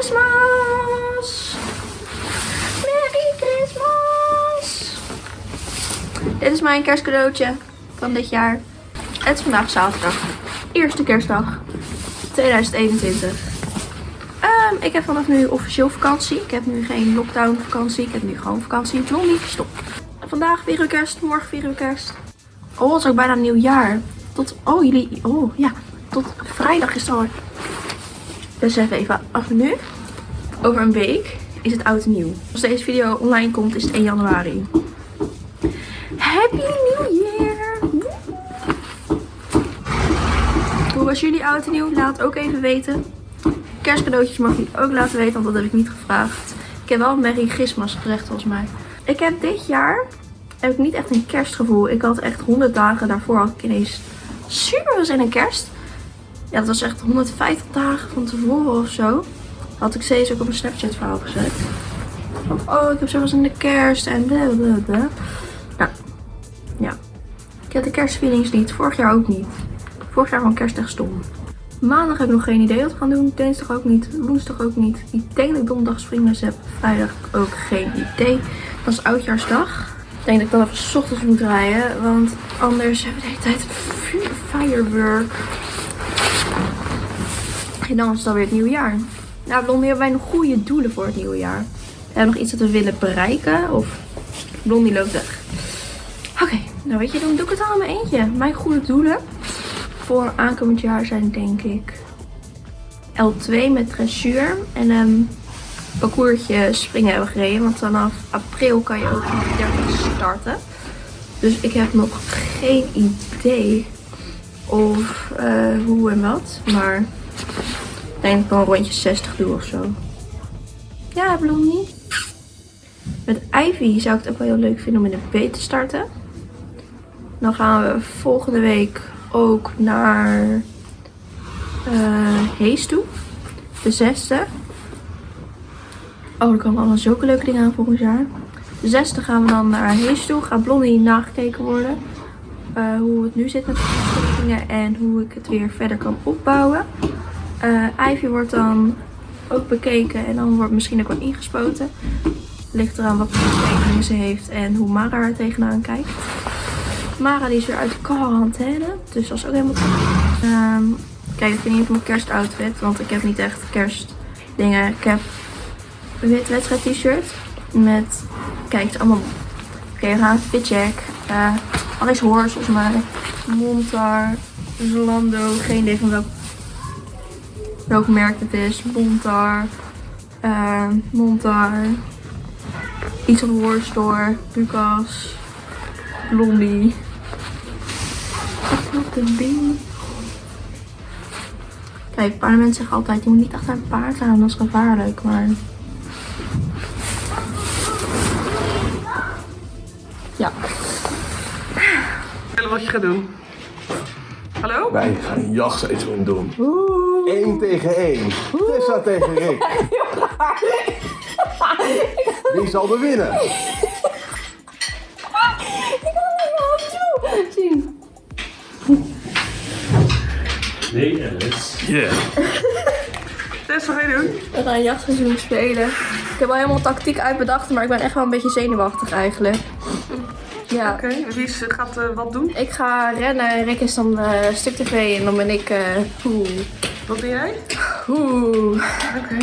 Christmas! Merry Christmas! Dit is mijn kerstcadeautje van dit jaar. Het is vandaag zaterdag. Eerste kerstdag 2021. Ehm, ik heb vanaf nu officieel vakantie. Ik heb nu geen lockdown vakantie. Ik heb nu gewoon vakantie. Blondie, stop. Vandaag vieren we kerst. Morgen vieren we kerst. Oh, het is ook bijna nieuwjaar. Tot, oh jullie, oh ja. Tot vrijdag is het. Dus even af nu. Over een week is het oud en nieuw. Als deze video online komt is het 1 januari. Happy New Year! Hoe was jullie oud en nieuw? Laat ook even weten. Kerstcadeautjes mag je ook laten weten, want dat heb ik niet gevraagd. Ik heb wel een Merry Christmas gezegd volgens mij. Ik heb dit jaar heb ik niet echt een kerstgevoel. Ik had echt 100 dagen daarvoor had ik ineens super zin in kerst. Ja, dat was echt 150 dagen van tevoren of zo. Had ik steeds ook op een Snapchat verhaal gezet. oh, ik heb zelfs in de kerst en blablabla. Nou, ja. Ik heb de kerstfeelings niet. Vorig jaar ook niet. Vorig jaar van kerst echt stom. Maandag heb ik nog geen idee wat we gaan doen. Dinsdag ook niet. Woensdag ook niet. Ik denk dat ik donderdag springles heb. Vrijdag ook geen idee. Dat is oudjaarsdag. Ik denk dat ik dan even s ochtends moet rijden. Want anders hebben we de hele tijd firework. En dan is het alweer het nieuwe jaar. Nou, Blondie, hebben wij nog goede doelen voor het nieuwe jaar? We hebben nog iets dat we willen bereiken? Of Blondie loopt weg. Oké, nou weet je, dan doe ik het allemaal eentje. Mijn goede doelen voor aankomend jaar zijn denk ik L2 met dressuur. En een parcoursje springen hebben gereden. Want vanaf april kan je ook nog 30 starten. Dus ik heb nog geen idee of uh, hoe en wat. Maar ik denk dat ik wel rondje 60 doe of zo. Ja, Blondie. Met Ivy zou ik het ook wel heel leuk vinden om in de B te starten. Dan gaan we volgende week ook naar uh, Hees toe. De zesde. Oh, er komen allemaal zulke leuke dingen aan volgend jaar. De zesde gaan we dan naar Hees toe. Gaat Blondie nagekeken worden. Uh, hoe het nu zit met de verplichtingen en hoe ik het weer verder kan opbouwen. Uh, Ivy wordt dan ook bekeken en dan wordt misschien ook wel ingespoten. Ligt eraan wat voor tekeningen ze heeft en hoe Mara er tegenaan kijkt. Mara die is weer uit quarantaine, dus dat is ook helemaal um, Kijk, ik vind niet mijn kerstoutfit, want ik heb niet echt kerstdingen. Ik heb een wit wedstrijd t-shirt met, kijk het is allemaal, oké okay, we gaan Fitjack, uh, Alice Horse volgens mij, Montar, Zalando, geen idee van welk, welk merk het is, Montar, uh, Montar, iets van War Store, Lucas, Blondie. Wat een ding. Kijk, paardenmensen zeggen altijd, je moet niet achter een paard gaan, dat is gevaarlijk, maar... Ja. wat je gaat doen. Hallo? Wij gaan een jachtseizoen doen. Oeh. 1 tegen 1. Tessa tegen Rick. Wie zal er winnen? Ik kan het niet meer zien. Nee, Alice. Yeah. Tess, wat ga je doen? We gaan een jachtseizoen spelen. Ik heb al helemaal tactiek uitbedacht, maar ik ben echt wel een beetje zenuwachtig eigenlijk. Ja. Oké, okay, wie is, gaat uh, wat doen? Ik ga rennen, Rick is dan uh, stuk tv en dan ben ik... Uh, oeh. Wat ben jij? Oeh. Oké. Okay.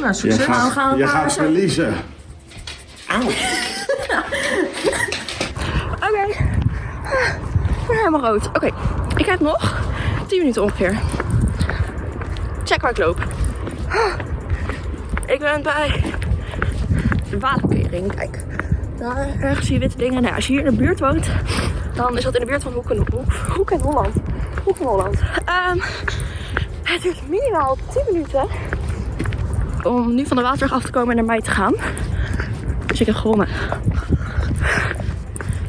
Nou, succes. Je gaat, we gaan je gaat verliezen. Auw. Oké. Ik ben helemaal rood. Oké, okay. ik heb nog 10 minuten ongeveer. Check waar ik loop. Ik ben bij de waterkering. Kijk, daar ergens zie je witte dingen. Nou, als je hier in de buurt woont, dan is dat in de buurt van Hoek en, Hoek, Hoek en Holland. Hoek en Holland. Um, het duurt minimaal 10 minuten om nu van de waterweg af te komen en naar mij te gaan. Dus ik heb gewonnen.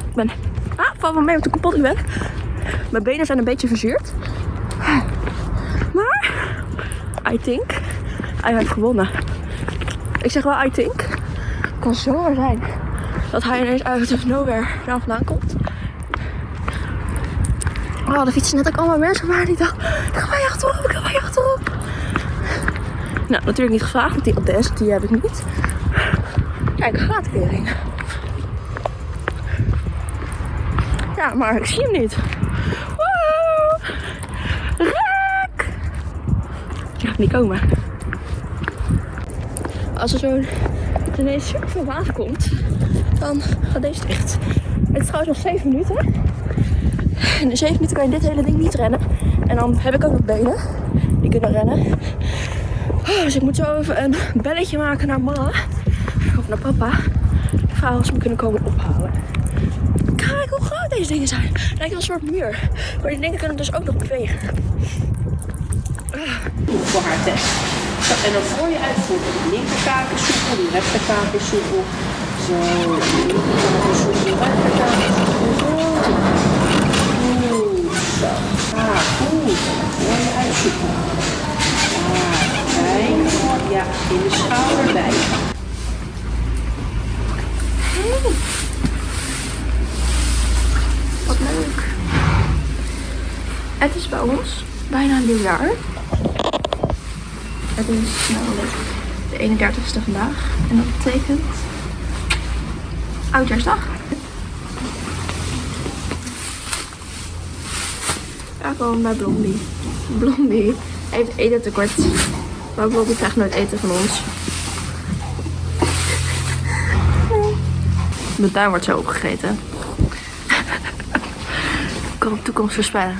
Ik ben... Ah, val van mij op de kapot ik ben. Mijn benen zijn een beetje verzuurd. Maar... I think... Hij heeft gewonnen. Ik zeg wel I think. Het kan zomaar zijn dat hij ineens uit of nowhere daar vandaan komt. Oh, de fiets is net ook allemaal mensen maar die dacht, ik ga je achterop, ik ga je achterop. Nou, natuurlijk niet gevraagd, want die adres die heb ik niet. Kijk, graatkering. Ja, maar ik zie hem niet. Rek! Die gaat niet komen. Als er zo'n ineens super veel water komt, dan gaat deze dicht. Het is trouwens nog 7 minuten. In de 7 minuten kan je dit hele ding niet rennen. En dan heb ik ook nog benen die kunnen rennen. Oh, dus ik moet zo even een belletje maken naar mama. Of naar papa. Vragen of ze me kunnen komen ophalen. Kijk hoe groot deze dingen zijn. Lijkt wel een soort muur. Maar die dingen kunnen dus ook nog bewegen. voor haar test. En dan voor je uitvoert. De linkerkaak is soepel, die rechterkaak is soepel. Zo, de linkerkaak is soepel, de rechterkaak is soepel. Zo. Goed zo. Ah, goed. En dan voor je uitzoeken. Ah, bij. Ja, in de schouder bij. Wat leuk. Het is bij ons bijna een nieuw jaar. Het is namelijk de 31ste vandaag. En dat betekent Oudjaarsdag. Ja, gewoon bij Blondie. Blondie heeft eten tekort. Maar Blondie krijgt nooit eten van ons. Mijn tuin wordt zo opgegeten. Ik kan de toekomst voorspellen.